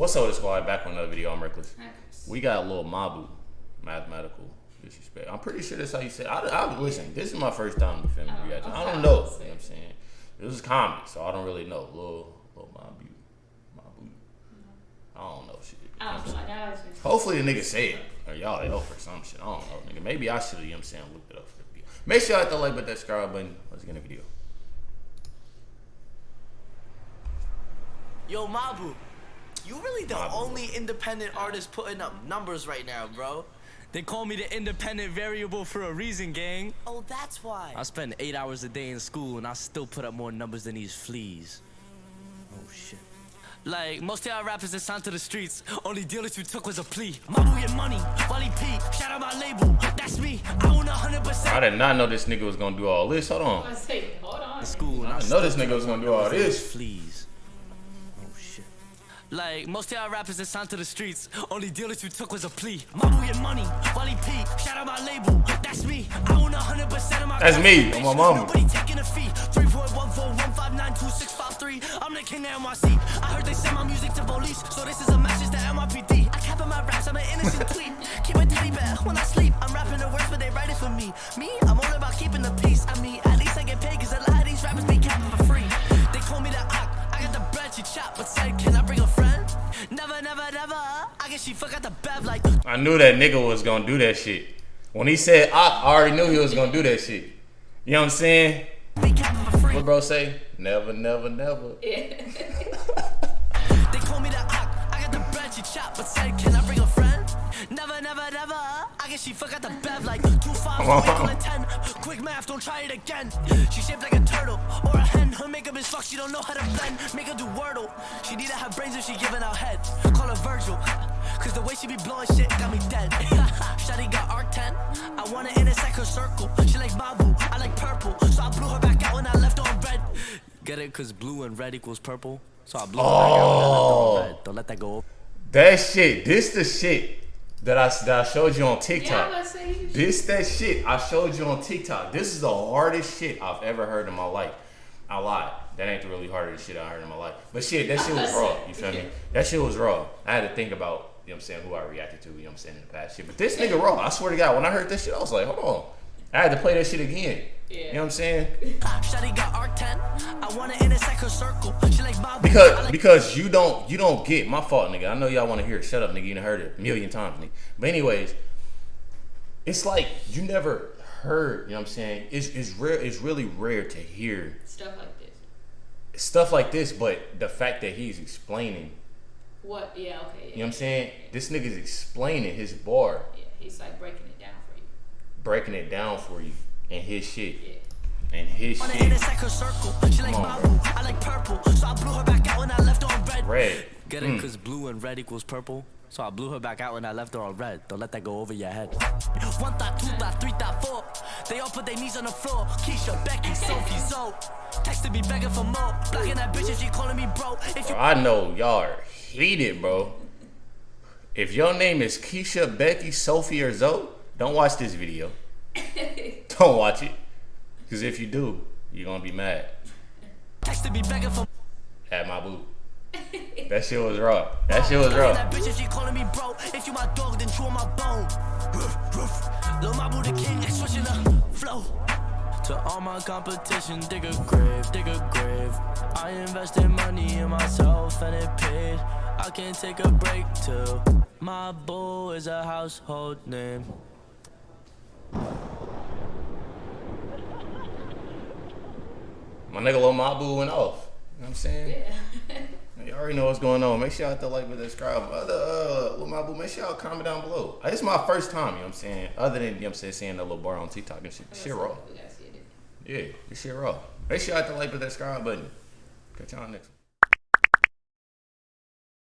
What's up, with the squad? Back with another video. I'm Reckless. We got a little Mabu, mathematical disrespect. I'm pretty sure that's how you say. It. I, I listen. This is my first time defending Oh, reaction. I don't know. You know what I'm saying it was comedy, so I don't really know. Little, little Mabu, Mabu. Mm-hmm. I don't know shit. You know I what I'm don't know. saying? Now it's just- Hopefully the nigga say it. Or y'all help or some shit. I don't know, nigga. Maybe I should have, you know what I'm saying, looked it up for the video. Make sure you hit the like button, that subscribe button. Let's get in the video. Yo, Mabu, you really the Mabu. only independent artist putting up numbers right now, bro. They call me the independent variable for a reason, gang. Oh, that's why. I spend eight hours a day in school and I still put up more numbers than these fleas. Oh shit. Like, most of y'all rappers that signed to the streets, only deal that you took was a plea. Mabu your money, Wally P, shout out my label, that's me. I own 100%. I did not know this nigga was gonna do all this. Hold on. I say, hold on. school I I didn't know this nigga was gonna do all this. Fleas. Like most of y'all rappers that signed to the streets, only deal that you took was a plea. Mabu your money, Wally P, shout out my label, that's me. I own 100% of my That's me, on my mama. Nobody taking a fee. 3.14159263. I'm the king of NYC. I heard they send my music to police, so this is a message to NYPD. I cap in my raps, I'm an innocent tweet. Keep a teddy bear when I sleep. I'm rapping the words, but they write it for me. Me, I'm Never, never. I guess she forgot the bev like. I knew that nigga was gonna do that shit. When he said I, I already knew he was gonna do that shit. You know what I'm saying? Be capping for free. What bro say? Never, never, never. Yeah. They call me the I got the chop, but said, can I bring a friend? Never. I guess she forgot the bev like two five a ten. Quick math, don't try it again. She shaped like a turtle or a hen. Her makeup is fucked, she don't know how to blend. Make her do wordle. She need to have brains if she giving out head. Call her Virgil. Cause the way she be blowing shit got me dead. Shawty got arctan. I want to intersect her circle. She like Mabu, I like purple. So I blew her back out when I left on red. Get it? Cause blue and red equals purple. So I blew her back out when I left on red. Don't let that go. That shit, this the shit that I, that I showed you on yeah, TikTok. you This that shit I showed you on TikTok. This is the hardest shit I've ever heard in my life. I lied. That ain't the really hardest shit I heard in my life. But shit, that shit was raw. You feel me? That shit was raw. I had to think about, you know what I'm saying, who I reacted to, you know what I'm saying, in the past shit. But this nigga raw. I swear to God, when I heard this shit, I was like, hold on. I had to play that shit again. You know what I'm saying? Shawty got arctan. I want to intersect her circle. She like Mabu. I Because because you don't you don't get my fault, nigga. I know y'all want to hear it. Shut up, nigga. You done heard it a million times, nigga. But anyways, it's like you never heard. You know what I'm saying? It's it's rare. It's really rare to hear stuff like this. stuff like this. But the fact that he's explaining, What? Yeah. Okay. Yeah. you know what I'm saying? This nigga's explaining his bar, Yeah. He's like breaking it down for you. breaking it down for you, and his shit, Yeah. and his Wanna shit. intersect her circle. She like Come on, I like purple. So I blew her back out when I left on red. Red. Get it? Mm. Cause blue and red equals purple. So I blew her back out when I left her on red. Don't let that go over your head. One thought, two thought, three thought, four. They all put their knees on the floor. Keisha, Becky, Sophie, Zoe. Texted me begging for more. Blocking that bitch if she calling me bro. If you Bro, I know y'all are heated, bro. If your name is Keisha, Becky, Sophie, or Zoe, don't watch this video. don't watch it. Because if you do, you're going to be mad texted me begging for at my boo. That shit was raw. That shit was raw. that bitch if she calling me bro. If you my dog, then chew on my bone. Lil Mabu the king, switching the flow. To all my competition, dig a grave, dig a grave. I invested money in myself and it paid. I can take a break too. Mabu is a household name. My nigga Lil Mabu went off. You know what I'm saying? You already know what's going on. Make sure y'all hit the like and subscribe. Other uh, Lil Mabu, make sure y'all comment down below. Uh, This is my first time, you know what I'm saying? Other than, you know what I'm saying, seeing that little bar on TikTok and shit. Shit raw. We gotta see it. Yeah, this shit raw. Make sure y'all hit the like and subscribe button. Catch y'all next one.